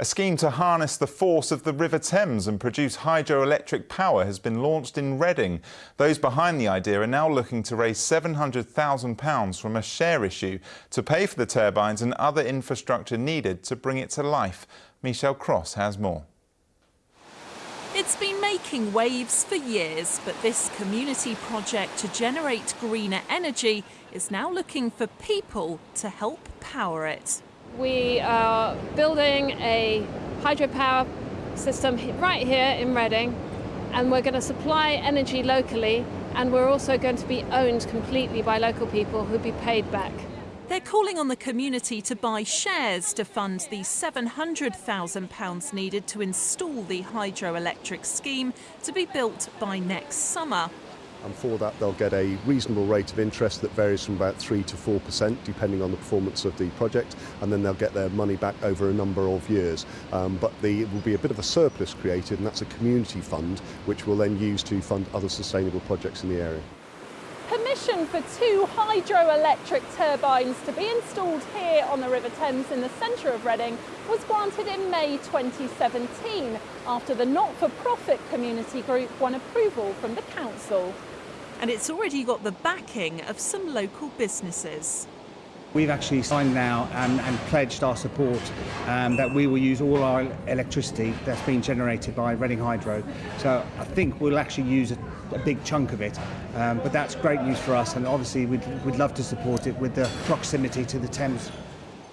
A scheme to harness the force of the River Thames and produce hydroelectric power has been launched in Reading. Those behind the idea are now looking to raise £700,000 from a share issue to pay for the turbines and other infrastructure needed to bring it to life. Michelle Cross has more. It's been making waves for years, but this community project to generate greener energy is now looking for people to help power it. We are building a hydropower system right here in Reading and we're going to supply energy locally and we're also going to be owned completely by local people who'll be paid back. They're calling on the community to buy shares to fund the £700,000 needed to install the hydroelectric scheme to be built by next summer and for that they'll get a reasonable rate of interest that varies from about 3 to 4% depending on the performance of the project and then they'll get their money back over a number of years. Um, but the, it will be a bit of a surplus created and that's a community fund which will then use to fund other sustainable projects in the area. Permission for two hydroelectric turbines to be installed here on the River Thames in the centre of Reading was granted in May 2017 after the not-for-profit community group won approval from the council and it's already got the backing of some local businesses. We've actually signed now and, and pledged our support um, that we will use all our electricity that's been generated by Reading Hydro. So I think we'll actually use a, a big chunk of it. Um, but that's great news for us and obviously we'd, we'd love to support it with the proximity to the Thames.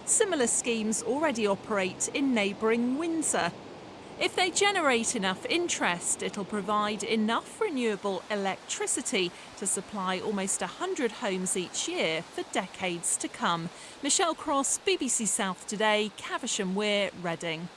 Similar schemes already operate in neighbouring Windsor. If they generate enough interest, it'll provide enough renewable electricity to supply almost 100 homes each year for decades to come. Michelle Cross, BBC South Today, Caversham Weir, Reading.